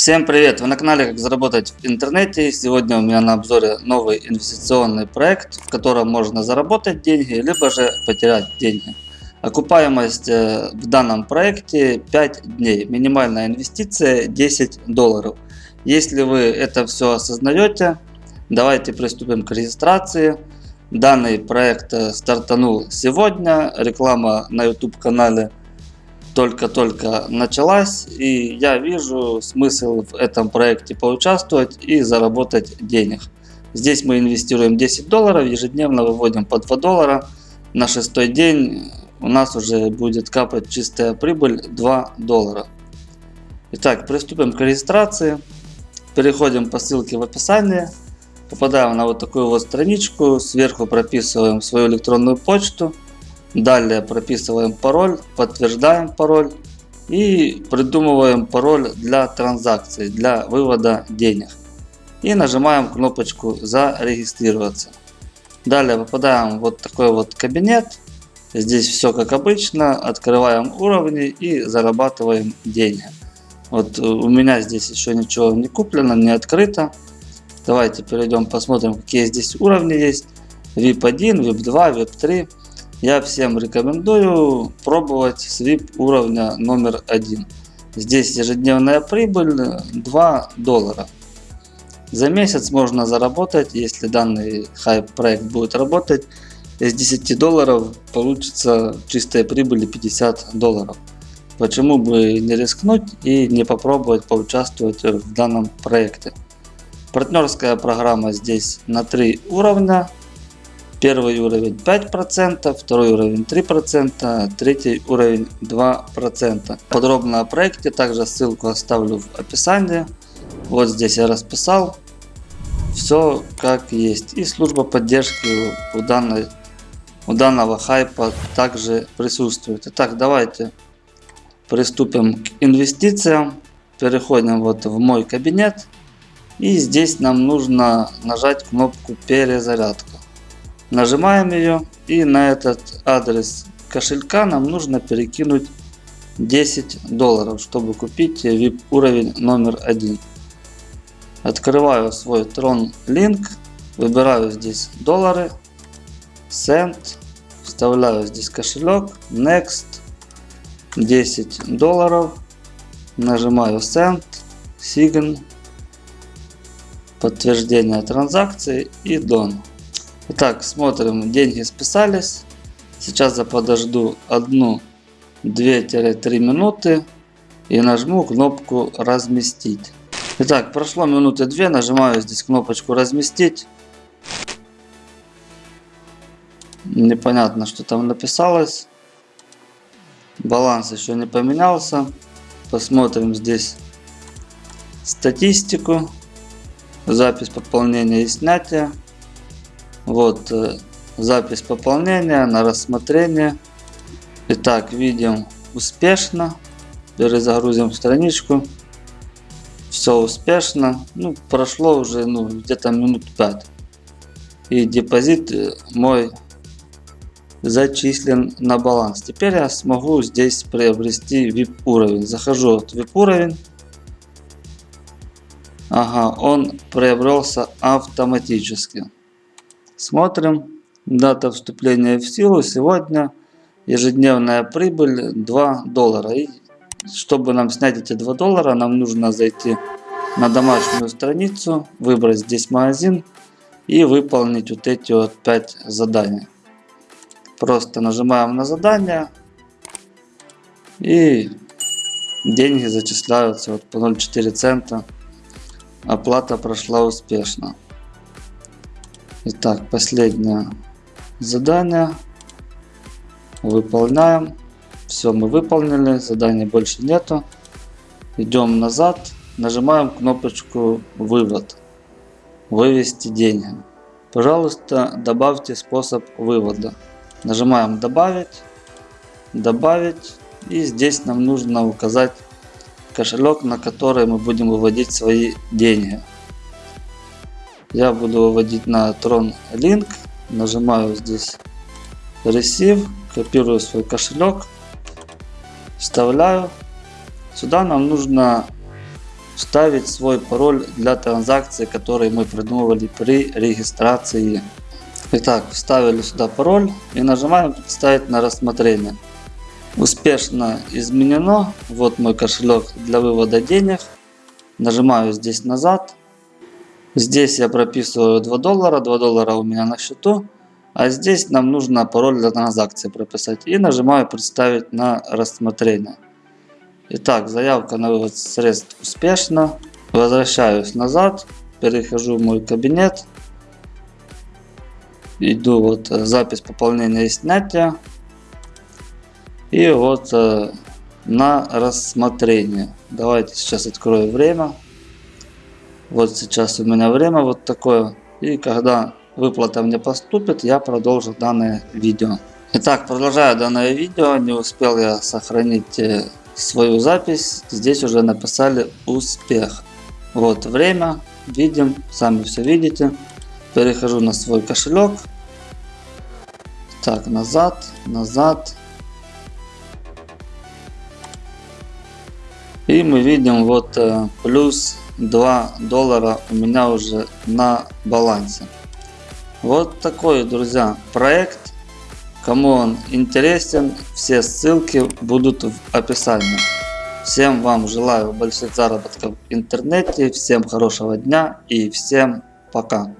Всем привет! Вы на канале Как заработать в интернете. Сегодня у меня на обзоре новый инвестиционный проект, в котором можно заработать деньги, либо же потерять деньги. Окупаемость э, в данном проекте 5 дней. Минимальная инвестиция 10 долларов. Если вы это все осознаете, давайте приступим к регистрации. Данный проект э, стартанул сегодня. Реклама на YouTube канале только-только началась, и я вижу смысл в этом проекте поучаствовать и заработать денег. Здесь мы инвестируем 10 долларов, ежедневно выводим по 2 доллара. На шестой день у нас уже будет капать чистая прибыль 2 доллара. Итак, приступим к регистрации. Переходим по ссылке в описании. Попадаем на вот такую вот страничку. Сверху прописываем свою электронную почту. Далее прописываем пароль, подтверждаем пароль и придумываем пароль для транзакции, для вывода денег. И нажимаем кнопочку зарегистрироваться. Далее попадаем в вот такой вот кабинет. Здесь все как обычно. Открываем уровни и зарабатываем деньги. Вот у меня здесь еще ничего не куплено, не открыто. Давайте перейдем посмотрим какие здесь уровни есть. VIP 1, VIP 2, VIP 3. Я всем рекомендую пробовать с VIP уровня номер один. Здесь ежедневная прибыль 2 доллара. За месяц можно заработать, если данный хайп проект будет работать, из 10 долларов получится чистая прибыль 50 долларов. Почему бы не рискнуть и не попробовать поучаствовать в данном проекте. Партнерская программа здесь на 3 уровня. Первый уровень 5%, второй уровень 3%, третий уровень 2%. Подробно о проекте, также ссылку оставлю в описании. Вот здесь я расписал все как есть. И служба поддержки у, данной, у данного хайпа также присутствует. Итак, давайте приступим к инвестициям. Переходим вот в мой кабинет. И здесь нам нужно нажать кнопку перезарядка. Нажимаем ее и на этот адрес кошелька нам нужно перекинуть 10 долларов, чтобы купить VIP уровень номер один. Открываю свой Tron Link, выбираю здесь доллары, Send, вставляю здесь кошелек, Next, 10 долларов, нажимаю Send, Sign, подтверждение транзакции и Done. Итак, смотрим, деньги списались. Сейчас я подожду 1-2-3 минуты и нажму кнопку разместить. Итак, прошло минуты 2, нажимаю здесь кнопочку разместить. Непонятно, что там написалось. Баланс еще не поменялся. Посмотрим здесь статистику. Запись пополнения и снятия. Вот э, запись пополнения на рассмотрение. Итак, видим успешно. Перезагрузим страничку. Все успешно. Ну, прошло уже ну, где-то минут 5. И депозит э, мой зачислен на баланс. Теперь я смогу здесь приобрести VIP уровень. Захожу в VIP уровень. Ага, он приобрелся автоматически. Смотрим. Дата вступления в силу сегодня. Ежедневная прибыль 2 доллара. И чтобы нам снять эти 2 доллара, нам нужно зайти на домашнюю страницу, выбрать здесь магазин и выполнить вот эти вот 5 заданий. Просто нажимаем на задание и деньги зачисляются вот по 0,4 цента. Оплата прошла успешно. Итак, последнее задание. Выполняем. Все, мы выполнили. Задания больше нету. Идем назад. Нажимаем кнопочку «Вывод». Вывести деньги. Пожалуйста, добавьте способ вывода. Нажимаем «Добавить». Добавить. И здесь нам нужно указать кошелек, на который мы будем выводить свои деньги. Я буду выводить на Tron Link. Нажимаю здесь Receive. Копирую свой кошелек. Вставляю. Сюда нам нужно вставить свой пароль для транзакции, который мы придумывали при регистрации. Итак, вставили сюда пароль и нажимаем «Представить на рассмотрение». Успешно изменено. Вот мой кошелек для вывода денег. Нажимаю здесь назад. Здесь я прописываю 2 доллара. 2 доллара у меня на счету. А здесь нам нужно пароль для транзакции прописать. И нажимаю «Представить на рассмотрение». Итак, заявка на вывод средств успешна. Возвращаюсь назад. Перехожу в мой кабинет. Иду вот запись пополнения и снятия. И вот э, на рассмотрение. Давайте сейчас открою время. Вот сейчас у меня время вот такое. И когда выплата мне поступит, я продолжу данное видео. Итак, продолжаю данное видео. Не успел я сохранить э, свою запись. Здесь уже написали успех. Вот время. Видим. Сами все видите. Перехожу на свой кошелек. Так, назад, назад. И мы видим вот э, плюс 2 доллара у меня уже на балансе. Вот такой, друзья, проект. Кому он интересен, все ссылки будут в описании. Всем вам желаю больших заработков в интернете, всем хорошего дня и всем пока.